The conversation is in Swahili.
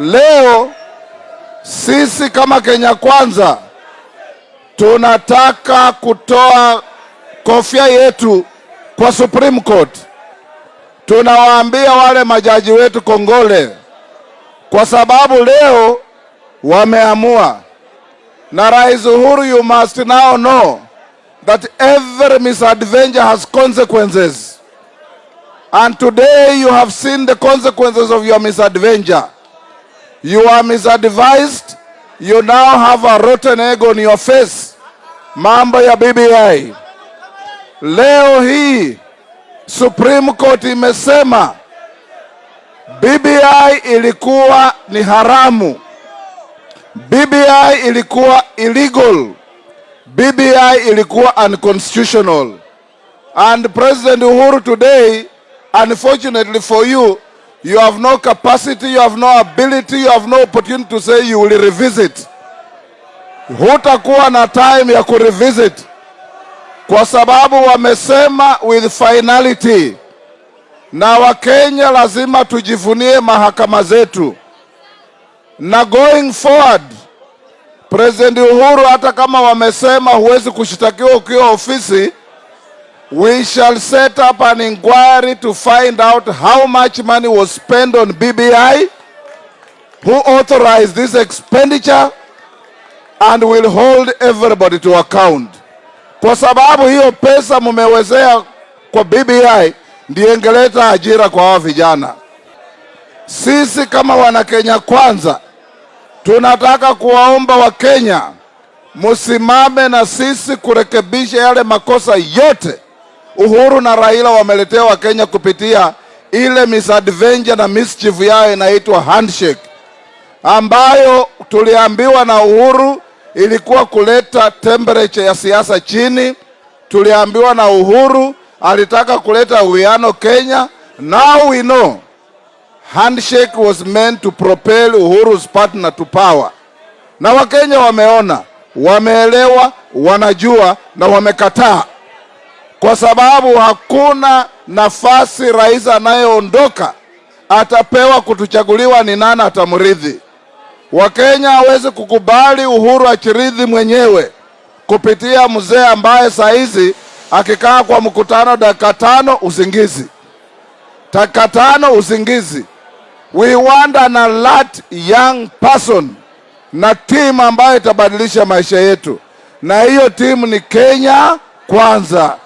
Leo sisi kama Kenya Kwanza tunataka kutoa kofia yetu kwa Supreme Court. Tunawaambia wale majaji wetu kongole, kwa sababu leo wameamua. Na Rais Uhuru, you must now know that every misadventure has consequences. And today you have seen the consequences of your misadventure. You are misadvised. You now have a rotten egg on your face. Mambo ya BBI. Leo hii Supreme Court imesema BBI ilikuwa ni haramu. BBI ilikuwa illegal. BBI ilikuwa unconstitutional. And President Uhuru today, unfortunately for you, you have no capacity, you have no ability, you have no opportunity to say you will revisit. Hutakuwa na time ya kurevisit. Kwa sababu wamesema with finality, na Wakenya lazima tujivunie mahakama zetu, na going forward President Uhuru, hata kama wamesema huwezi kushitakiwa ukiwa ofisi, we shall set up an inquiry to find out how much money was spent on BBI, who authorized this expenditure, and will hold everybody to account, kwa sababu hiyo pesa mumewezea kwa BBI ndiyo ingeleta ajira kwa hawa vijana. Sisi kama Wanakenya Kwanza tunataka kuwaomba Wakenya musimame na sisi kurekebisha yale makosa yote Uhuru na Raila wameletea Wakenya kupitia ile misadventure na mischief yao inaitwa handshake, ambayo tuliambiwa na Uhuru ilikuwa kuleta temperature ya siasa chini. Tuliambiwa na Uhuru alitaka kuleta uwiano Kenya. Now we know handshake was meant to propel Uhuru's partner to power, na Wakenya wameona, wameelewa, wanajua na wamekataa, kwa sababu hakuna nafasi rais anayeondoka atapewa kutuchaguliwa ni nani atamrithi. Wakenya hawezi kukubali Uhuru achirithi mwenyewe kupitia mzee ambaye saa hizi akikaa kwa mkutano dakika tano usingizi, dakika tano usingizi. We want an alert young person na timu ambayo itabadilisha maisha yetu, na hiyo timu ni Kenya Kwanza.